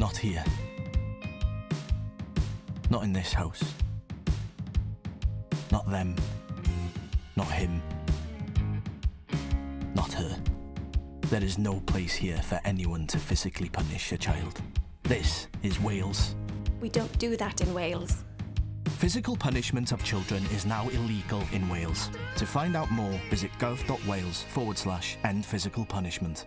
Not here. Not in this house. Not them. Not him. Not her. There is no place here for anyone to physically punish a child. This is Wales. We don't do that in Wales. Physical punishment of children is now illegal in Wales. To find out more, visit gov.wales forward slash end physical punishment.